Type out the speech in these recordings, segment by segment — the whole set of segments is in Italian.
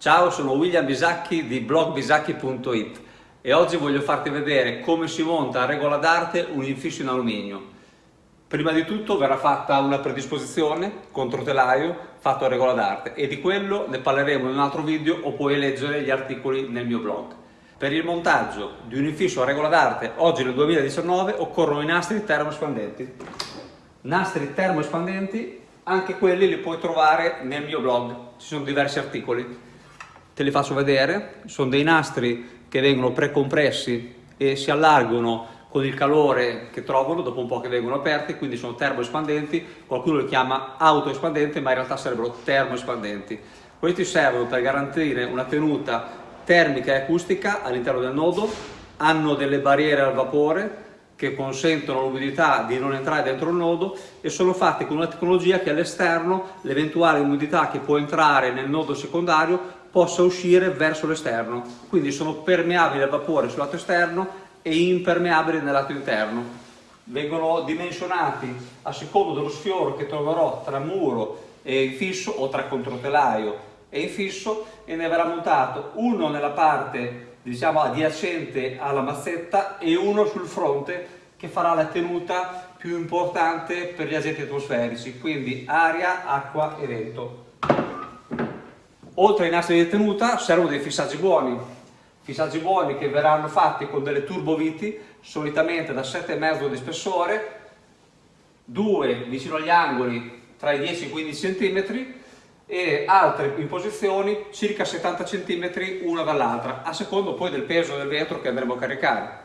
Ciao, sono William Bisacchi di blogbisacchi.it e oggi voglio farti vedere come si monta a regola d'arte un infisso in alluminio. Prima di tutto verrà fatta una predisposizione contro telaio fatto a regola d'arte e di quello ne parleremo in un altro video o puoi leggere gli articoli nel mio blog. Per il montaggio di un infisso a regola d'arte oggi nel 2019 occorrono i nastri termoespandenti. Nastri termoespandenti, anche quelli li puoi trovare nel mio blog, ci sono diversi articoli te li faccio vedere, sono dei nastri che vengono precompressi e si allargano con il calore che trovano dopo un po' che vengono aperti, quindi sono termoespandenti, qualcuno li chiama autoespandenti, ma in realtà sarebbero termoespandenti. Questi servono per garantire una tenuta termica e acustica all'interno del nodo, hanno delle barriere al vapore che consentono all'umidità di non entrare dentro il nodo e sono fatti con una tecnologia che all'esterno l'eventuale umidità che può entrare nel nodo secondario possa uscire verso l'esterno, quindi sono permeabili al vapore sul lato esterno e impermeabili nel lato interno. Vengono dimensionati a secondo dello sfioro che troverò tra muro e infisso o tra controtelaio e infisso e ne verrà montato uno nella parte diciamo adiacente alla mazzetta e uno sul fronte che farà la tenuta più importante per gli agenti atmosferici, quindi aria, acqua e vento. Oltre ai nastri di tenuta servono dei fissaggi buoni, fissaggi buoni che verranno fatti con delle turboviti, solitamente da 7,5 di spessore, due vicino agli angoli tra i 10 e i 15 cm e altre in posizioni circa 70 cm una dall'altra, a secondo poi del peso del vetro che andremo a caricare.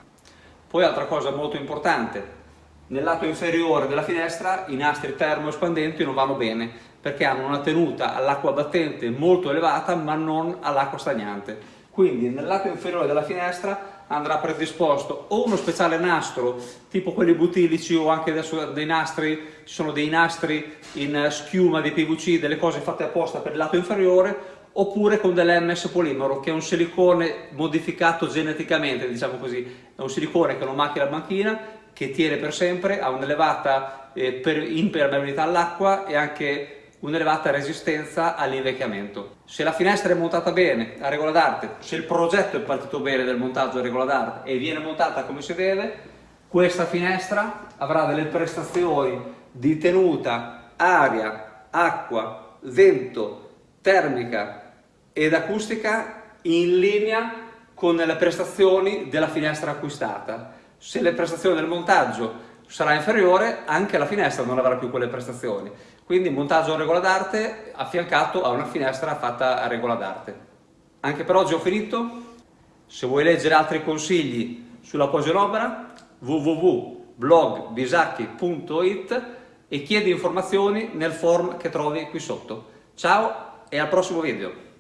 Poi altra cosa molto importante, nel lato inferiore della finestra i nastri termoespandenti non vanno bene perché hanno una tenuta all'acqua battente molto elevata ma non all'acqua stagnante. Quindi nel lato inferiore della finestra andrà predisposto o uno speciale nastro tipo quelli butilici o anche adesso dei nastri, ci sono dei nastri in schiuma di PVC, delle cose fatte apposta per il lato inferiore oppure con dell'MS polimero che è un silicone modificato geneticamente diciamo così, è un silicone che non macchia la banchina che tiene per sempre, ha un'elevata eh, impermeabilità all'acqua e anche un'elevata resistenza all'invecchiamento. Se la finestra è montata bene, a regola d'arte, se il progetto è partito bene del montaggio a regola d'arte e viene montata come si deve, questa finestra avrà delle prestazioni di tenuta, aria, acqua, vento, termica ed acustica in linea con le prestazioni della finestra acquistata se le prestazioni del montaggio sarà inferiore, anche la finestra non avrà più quelle prestazioni. Quindi montaggio a regola d'arte affiancato a una finestra fatta a regola d'arte. Anche per oggi ho finito. Se vuoi leggere altri consigli sulla opera, www.blogbisacchi.it e chiedi informazioni nel form che trovi qui sotto. Ciao e al prossimo video!